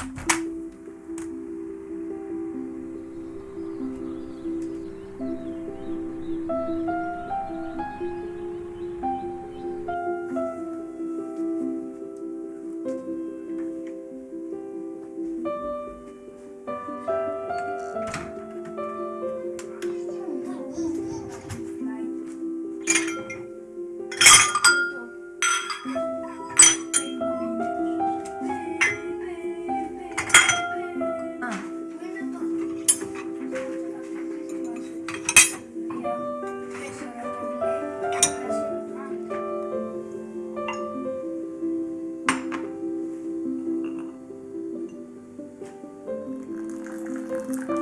Woo! 감사합니다.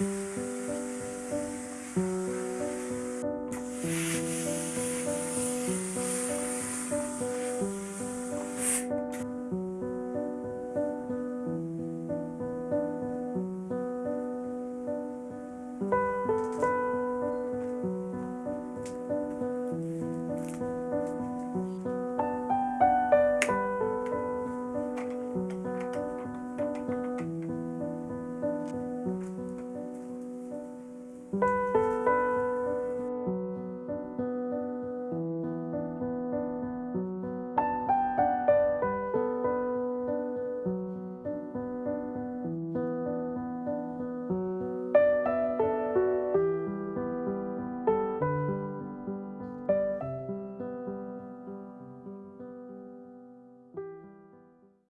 Música